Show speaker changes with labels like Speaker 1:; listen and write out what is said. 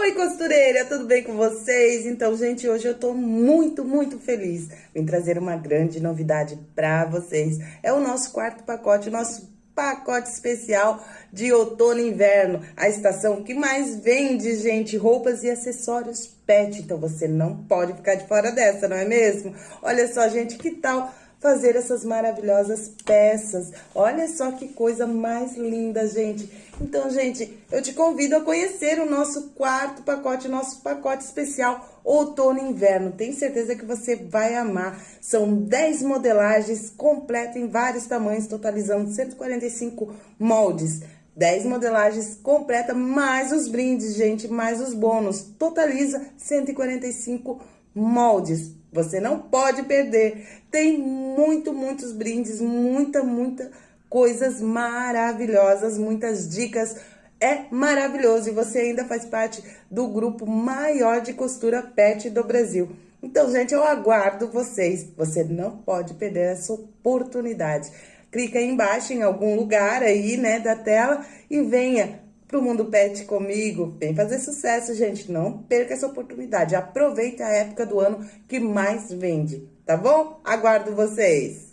Speaker 1: Oi, costureira, tudo bem com vocês? Então, gente, hoje eu tô muito, muito feliz. Vim trazer uma grande novidade pra vocês. É o nosso quarto pacote, o nosso pacote especial de outono e inverno. A estação que mais vende, gente, roupas e acessórios pet. Então, você não pode ficar de fora dessa, não é mesmo? Olha só, gente, que tal fazer essas maravilhosas peças. Olha só que coisa mais linda, gente. Então, gente, eu te convido a conhecer o nosso quarto pacote, nosso pacote especial outono e inverno. Tenho certeza que você vai amar. São 10 modelagens completas em vários tamanhos, totalizando 145 moldes. 10 modelagens completa, mais os brindes, gente, mais os bônus. Totaliza 145 moldes. Você não pode perder. Tem muito, muitos brindes, muita, muita coisas maravilhosas, muitas dicas. É maravilhoso e você ainda faz parte do grupo maior de costura pet do Brasil. Então, gente, eu aguardo vocês. Você não pode perder essa oportunidade. Clica aí embaixo em algum lugar aí, né, da tela e venha pro Mundo Pet comigo. Vem fazer sucesso, gente. Não perca essa oportunidade. Aproveite a época do ano que mais vende, tá bom? Aguardo vocês!